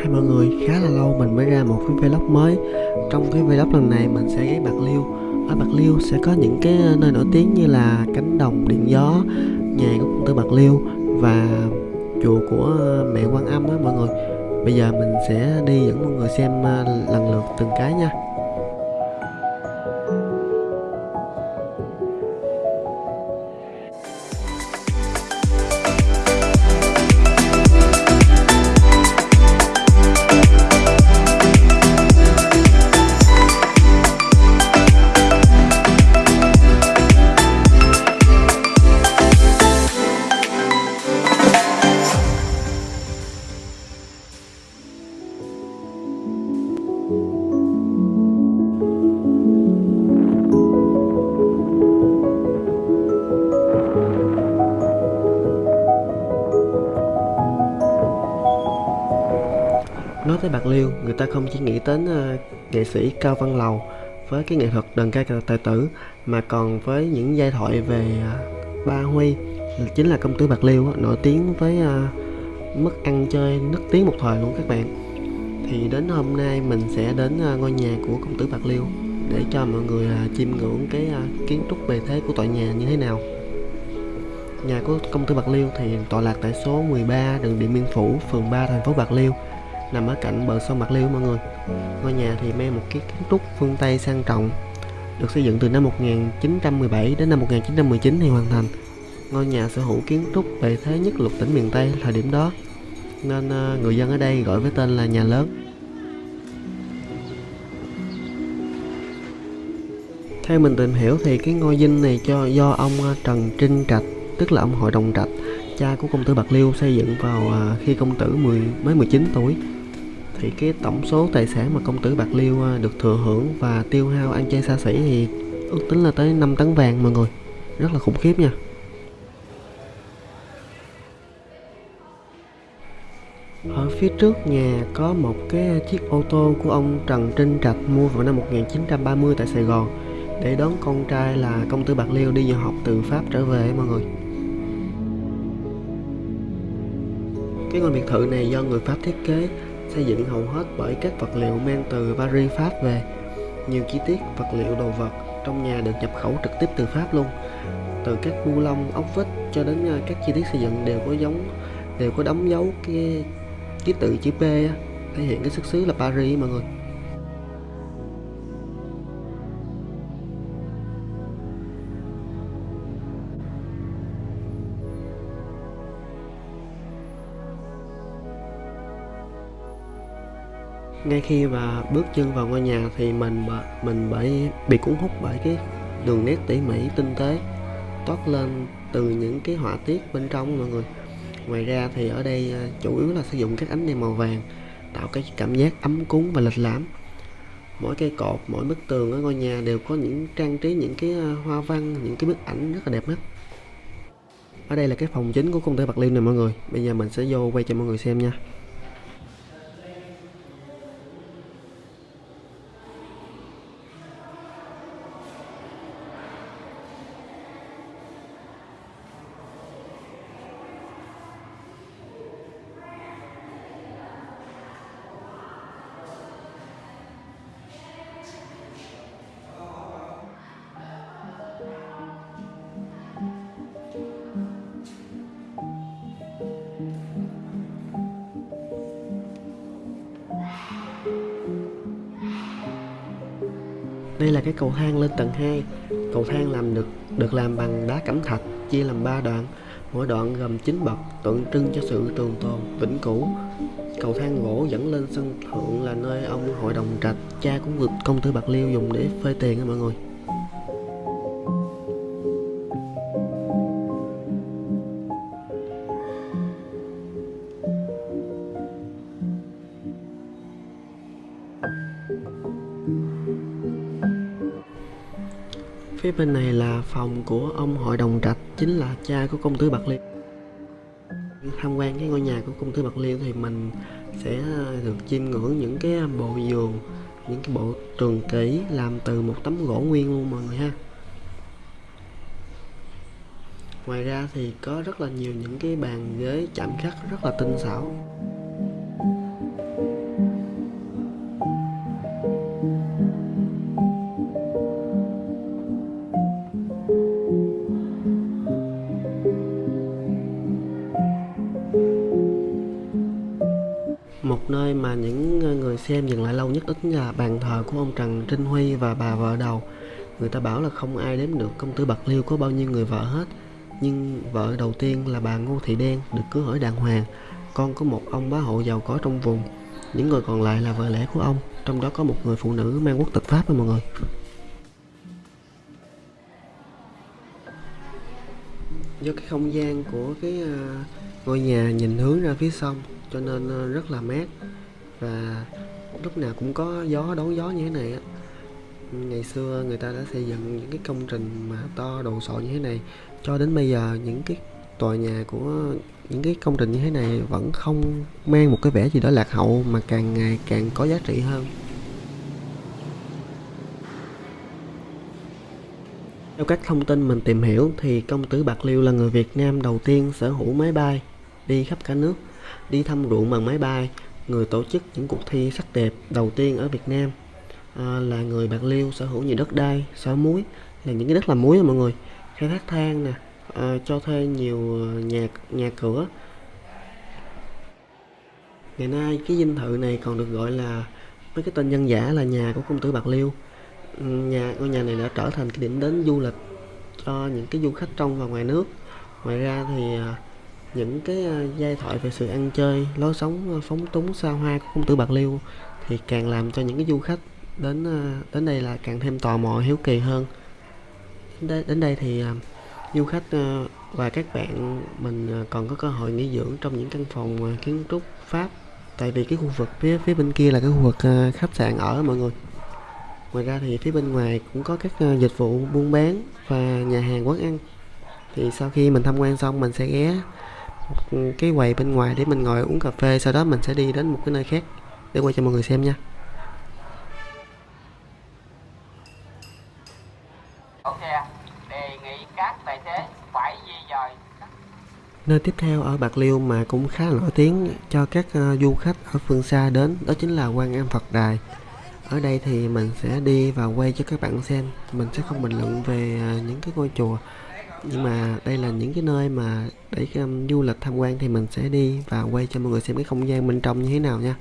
Hai mọi người, khá là lâu mình mới ra một cái vlog mới. Trong cái vlog lần này mình sẽ ghé Bạc Liêu. Ở Bạc Liêu sẽ có những cái ờ, nơi nổi tiếng như là cánh đồng điện gió Nhà của công tử Bạc Liêu Và chùa của ờ, mẹ Quan Âm á mọi người. Bây giờ mình sẽ đi dẫn mọi người xem ờ, lần lượt từng cái nha. Tới Bạc Liêu, người ta không chỉ nghĩ đến uh, nghệ sĩ Cao Văn Lầu với cái nghệ thuật đờn ca tài tử mà còn với những giai thoại về uh, Ba Huy chính là công tử Bạc Liêu nổi tiếng với uh, mức ăn chơi nức tiếng một thời luôn các bạn. Thì đến hôm nay mình sẽ đến uh, ngôi nhà của công tử Bạc Liêu để cho mọi người uh, chiêm ngưỡng cái uh, kiến trúc bề thế của tòa nhà như thế nào. Nhà của công tử Bạc Liêu thì tọa lạc tại số 13 đường Điện Biên Phủ, phường 3, thành phố Bạc Liêu nằm ở cạnh bờ sông Bạc Liêu mọi người. Ngôi nhà thì mang một cái kiến trúc phương Tây sang trọng, được xây dựng từ năm 1917 đến năm 1919 thì hoàn thành. Ngôi nhà sở hữu kiến trúc bề thế nhất lục tỉnh miền Tây thời điểm đó, nên ờ, người dân ở đây gọi với tên là nhà lớn. Theo mình tìm hiểu thì cái ngôi dinh này cho do ông ờ, Trần Trinh Trạch, tức là ông Hội đồng Trạch, cha của công tử Bạc Liêu xây dựng vào ờ, khi công tử 10 mới 19 tuổi thì cái tổng số tài sản mà công tử Bạc Liêu à, được thừa hưởng và tiêu hao ăn chơi xa xỉ thì ước tính là tới 5 tấn vàng mọi người. Rất là khủng khiếp nha. Ở phía trước nhà có một cái chiếc ô tô của ông Trần Trinh Trạch mua vào năm 1930 tại Sài Gòn để đón con trai là công tử Bạc Liêu đi du học từ Pháp trở về mọi người. Cái ngôi biệt thự này do người Pháp thiết kế xây dựng hầu hết bởi các vật liệu mang từ Paris Pháp về. Nhiều chi tiết vật liệu đồ vật trong nhà được nhập khẩu trực tiếp từ Pháp luôn. Từ các bu lông, ốc vít cho đến ờ, các chi tiết xây dựng đều có giống đều có đóng dấu cái ký tự chữ P á, thể hiện cái xuất xứ là Paris mọi người. Ngay khi mà bước chân vào ngôi nhà thì mình mình bởi bị cuốn hút bởi cái đường nét tỉ mỉ, tinh tế, toát lên từ những cái họa tiết bên trong mọi người. Ngoài ra thì ở đây à, chủ yếu là sử dụng các ánh đèn màu vàng, tạo cái cảm giác ấm cúng và lịch lãm. Mỗi cây cột, mỗi bức tường ở ngôi nhà đều có những trang trí những cái à, hoa văn, những cái bức ảnh rất là đẹp mắt. Ở đây là cái phòng chính của công ty Bạc Liêu này mọi người. Bây giờ mình sẽ vô quay cho mọi người xem nha. Đây là cái cầu thang lên tầng 2 Cầu thang làm được được làm bằng đá cẩm thạch chia làm 3 đoạn. Mỗi đoạn gồm 9 bậc tượng trưng cho sự trường tồn, vĩnh cửu. Cầu thang gỗ dẫn lên sân thượng là nơi ông hội đồng trạch Cha của công tử Bạc Liêu dùng để phơi tiền á mọi người. Bên này là phòng của ông hội đồng trạch, Chính là cha của công tử Bạc Liêu Tham quan cái ngôi nhà của công tử Bạc Liêu thì mình sẽ ờ, được chiêm ngưỡng những cái bộ giường, Những cái bộ trường kỷ làm từ một tấm gỗ nguyên luôn mọi người ha. Ngoài ra thì có rất là nhiều những cái bàn ghế chạm khắc rất là tinh xảo. Một nơi mà những ờ, người xem dừng lại lâu nhất ít chính là bàn thờ của ông Trần Trinh Huy và bà vợ đầu. Người ta bảo là không ai đếm được công tử Bạc Liêu có bao nhiêu người vợ hết, nhưng vợ đầu tiên là bà Ngô Thị Đen được cưới hỏi đàng hoàng. Con có một ông bá hộ giàu có trong vùng, những người còn lại là vợ lẽ của ông, trong đó có một người phụ nữ mang quốc tịch Pháp đó mọi người. Do cái không gian của cái ờ, ngôi nhà nhìn hướng ra phía sông cho nên ờ, rất là mát. Và lúc nào cũng có gió đón gió như thế này á. Ngày xưa người ta đã xây dựng những cái công trình mà to đồ sộ như thế này. Cho đến bây giờ những cái tòa nhà của những cái công trình như thế này vẫn không mang một cái vẻ gì đó lạc hậu mà càng ngày càng có giá trị hơn. Theo các thông tin mình tìm hiểu thì công tử Bạc Liêu là người Việt Nam đầu tiên sở hữu máy bay đi khắp cả nước, đi thăm ruộng bằng máy bay, người tổ chức những cuộc thi sắc đẹp đầu tiên ở Việt Nam. À, là người Bạc Liêu sở hữu nhiều đất đai, xóa muối là những cái đất làm muối đó mọi người, khai thác than nè, à, cho thuê nhiều à, nhà nhà cửa. Ngày nay cái dinh thự này còn được gọi là với cái tên dân giả là nhà của công tử Bạc Liêu. Ừ, nhà ngôi nhà này đã trở thành cái điểm đến du lịch cho những cái du khách trong và ngoài nước. Ngoài ra thì à, những cái ờ, giai thoại về sự ăn chơi lối sống ờ, phóng túng xa hoa của công tử bạc liêu thì càng làm cho những cái du khách đến ờ, đến đây là càng thêm tò mò hiếu kỳ hơn. Đến đây, đến đây thì du khách và các bạn mình còn có cơ hội nghỉ dưỡng trong những căn phòng kiến trúc pháp. Tại vì cái khu vực phía phía bên kia là cái khu vực khách sạn ở mọi người. Ngoài ra thì phía bên ngoài cũng có các dịch vụ buôn bán và nhà hàng quán ăn. Thì sau khi mình tham quan xong mình sẽ ghé cái quầy bên ngoài để mình ngồi uống cà phê sau đó mình sẽ đi đến một cái nơi khác để quay cho mọi người xem nha. Nơi tiếp theo ở Bạc Liêu mà cũng khá là nổi tiếng cho các uh, du khách ở phương xa đến đó chính là Quan Am Phật Đài. Ở đây thì mình sẽ đi và quay cho các bạn xem. Mình sẽ không bình luận về à, những cái ngôi chùa nhưng mà đây là những cái nơi mà để um, du lịch tham quan thì mình sẽ đi và quay cho mọi người xem cái không gian bên trong như thế nào nha.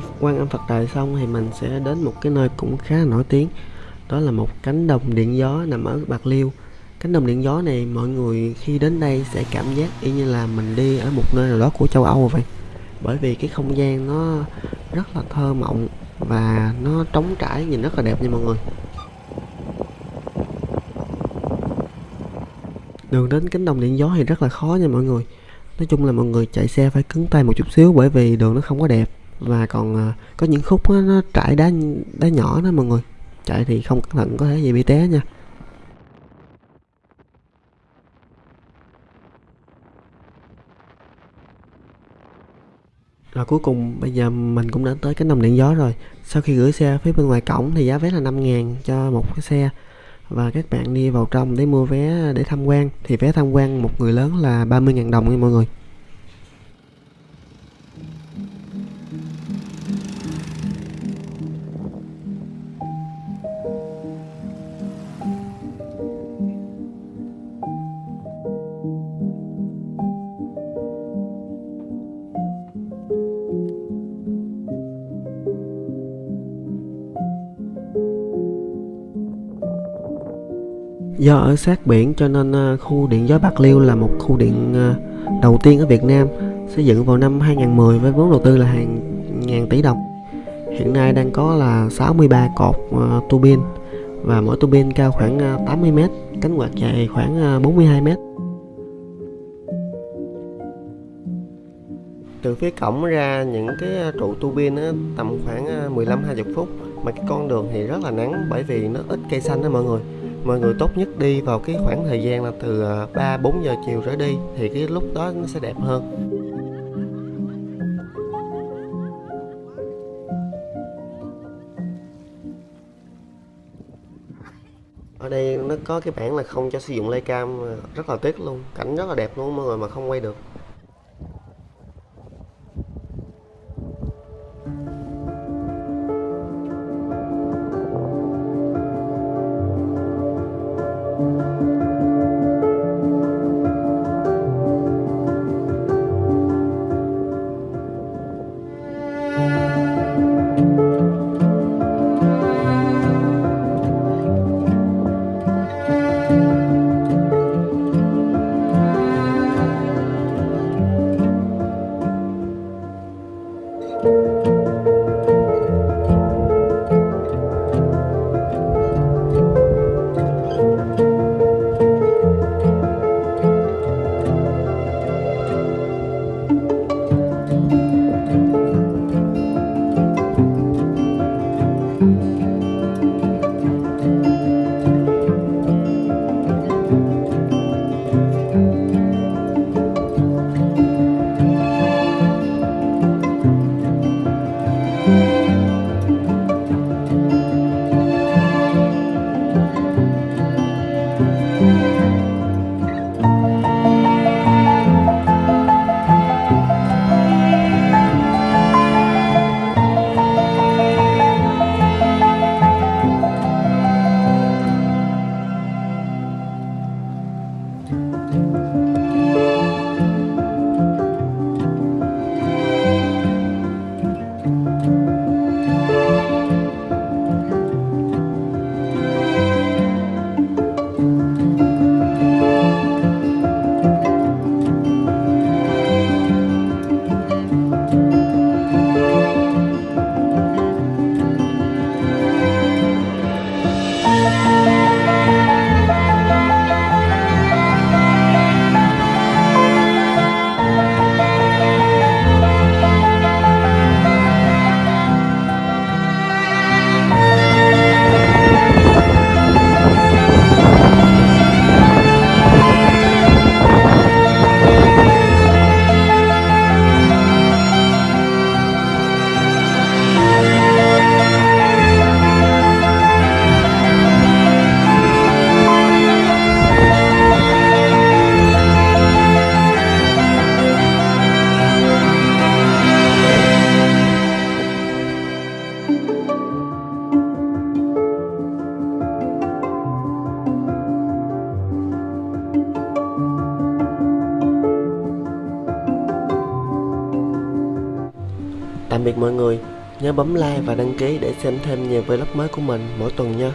Quan quan âm Phật Đài xong thì mình sẽ đến một cái nơi cũng khá là nổi tiếng. Đó là một cánh đồng điện gió nằm ở Bạc Liêu. Cánh đồng điện gió này mọi người khi đến đây sẽ cảm giác y như là mình đi ở một nơi nào đó của châu Âu vậy. Bởi vì cái không gian nó rất là thơ mộng và nó trống trải, nhìn rất là đẹp nha mọi người. Đường đến cánh đồng điện gió thì rất là khó nha mọi người. Nói chung là mọi người chạy xe phải cứng tay một chút xíu bởi vì đường nó không có đẹp và còn ờ, có những khúc đó, nó trải đá đá nhỏ đó mọi người. Chạy thì không cẩn thận có thể gì bị té nha. Rồi cuối cùng bây giờ mình cũng đã tới cái nòng điện gió rồi. Sau khi gửi xe phía bên ngoài cổng thì giá vé là 5 ngàn cho một cái xe. Và các bạn đi vào trong để mua vé để tham quan. Thì vé tham quan một người lớn là 30 ngàn đồng nha mọi người. Do ở sát biển cho nên à, khu điện gió Bạc Liêu là một khu điện à, đầu tiên ở Việt Nam xây dựng vào năm 2010 với vốn đầu tư là hàng ngàn tỷ đồng. Hiện nay đang có là 63 cột à, uh, tua bin và mỗi tua bin cao khoảng 80 m, cánh quạt dài khoảng 42 m. Từ phía cổng ra những cái trụ tua bin tầm khoảng 15 20 phút mà cái con đường thì rất là nắng bởi vì nó ít cây xanh đó mọi người mọi người tốt nhất đi vào cái khoảng thời gian là từ ờ, 3 4 giờ chiều trở đi thì cái lúc đó nó sẽ đẹp hơn. Ở đây nó có cái bảng là không cho sử dụng lay cam ờ, rất là tiếc luôn, cảnh rất là đẹp luôn, mọi người mà không quay được. Người, nhớ bấm like và đăng ký để xem thêm nhiều vlog mới của mình mỗi tuần nha.